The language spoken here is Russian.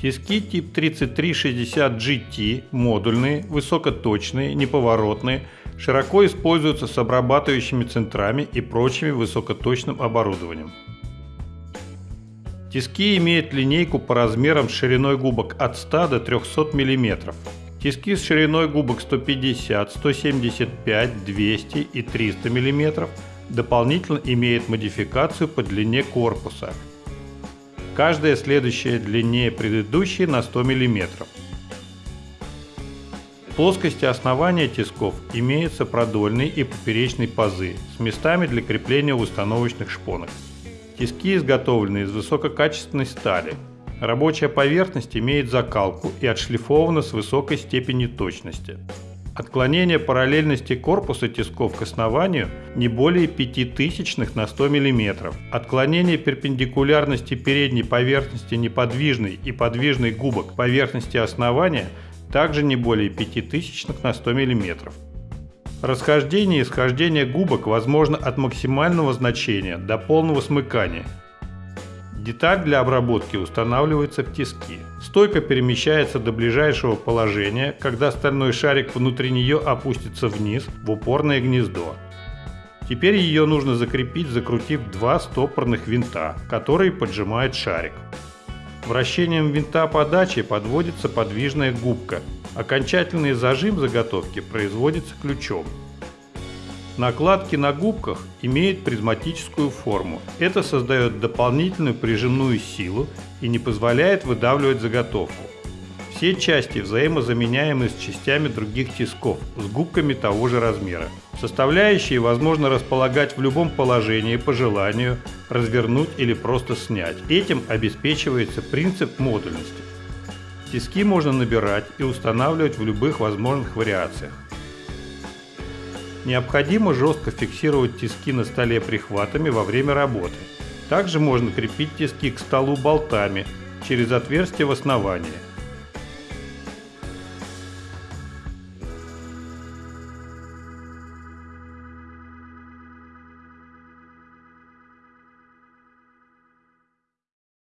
Тиски тип 3360 GT модульные, высокоточные, неповоротные, широко используются с обрабатывающими центрами и прочими высокоточным оборудованием. Тиски имеют линейку по размерам с шириной губок от 100 до 300 мм. Тиски с шириной губок 150, 175, 200 и 300 мм дополнительно имеют модификацию по длине корпуса. Каждая следующая длиннее предыдущей на 100 мм. В плоскости основания тисков имеются продольные и поперечные пазы с местами для крепления установочных шпонок. Тиски изготовлены из высококачественной стали. Рабочая поверхность имеет закалку и отшлифована с высокой степенью точности. Отклонение параллельности корпуса тисков к основанию не более 5 тысячных на 100 мм. Отклонение перпендикулярности передней поверхности неподвижной и подвижной губок поверхности основания также не более 5 тысячных на 100 мм. Расхождение и схождение губок возможно от максимального значения до полного смыкания. Деталь для обработки устанавливается в тиски. Стойка перемещается до ближайшего положения, когда стальной шарик внутри нее опустится вниз в упорное гнездо. Теперь ее нужно закрепить, закрутив два стопорных винта, которые поджимают шарик. Вращением винта подачи подводится подвижная губка. Окончательный зажим заготовки производится ключом. Накладки на губках имеют призматическую форму. Это создает дополнительную прижимную силу и не позволяет выдавливать заготовку. Все части взаимозаменяемы с частями других тисков с губками того же размера. Составляющие возможно располагать в любом положении по желанию, развернуть или просто снять. Этим обеспечивается принцип модульности. Тиски можно набирать и устанавливать в любых возможных вариациях. Необходимо жестко фиксировать тиски на столе прихватами во время работы. Также можно крепить тиски к столу болтами через отверстие в основании.